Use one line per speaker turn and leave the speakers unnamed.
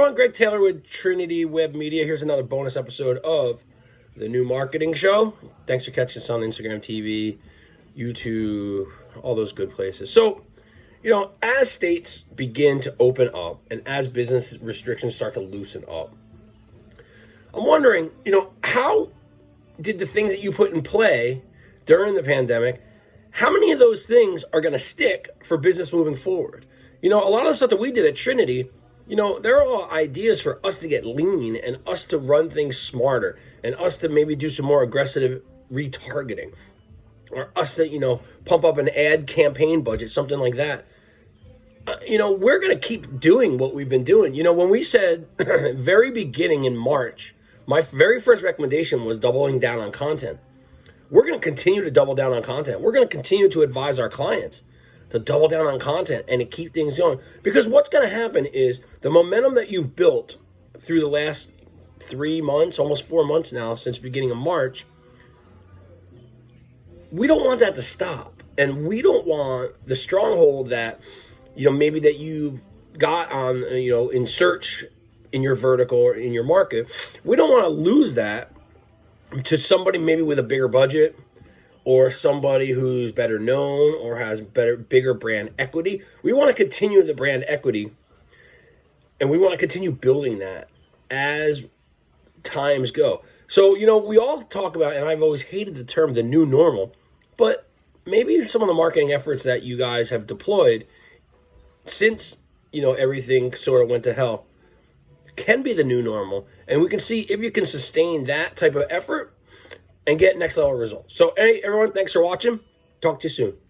everyone, Greg Taylor with Trinity Web Media. Here's another bonus episode of the new marketing show. Thanks for catching us on Instagram TV, YouTube, all those good places. So, you know, as states begin to open up and as business restrictions start to loosen up, I'm wondering, you know, how did the things that you put in play during the pandemic, how many of those things are going to stick for business moving forward? You know, a lot of the stuff that we did at Trinity, you know, there are all ideas for us to get lean and us to run things smarter and us to maybe do some more aggressive retargeting or us to, you know, pump up an ad campaign budget, something like that. Uh, you know, we're going to keep doing what we've been doing. You know, when we said very beginning in March, my very first recommendation was doubling down on content. We're going to continue to double down on content. We're going to continue to advise our clients to double down on content and to keep things going. Because what's going to happen is the momentum that you've built through the last three months, almost four months now, since beginning of March, we don't want that to stop. And we don't want the stronghold that, you know, maybe that you've got on, you know, in search in your vertical or in your market. We don't want to lose that to somebody maybe with a bigger budget or somebody who's better known or has better bigger brand equity. We want to continue the brand equity and we want to continue building that as times go. So, you know, we all talk about and I've always hated the term the new normal, but maybe some of the marketing efforts that you guys have deployed since, you know, everything sort of went to hell can be the new normal and we can see if you can sustain that type of effort and get next level results. So, hey, everyone, thanks for watching. Talk to you soon.